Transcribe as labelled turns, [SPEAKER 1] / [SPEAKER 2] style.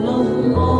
[SPEAKER 1] no more.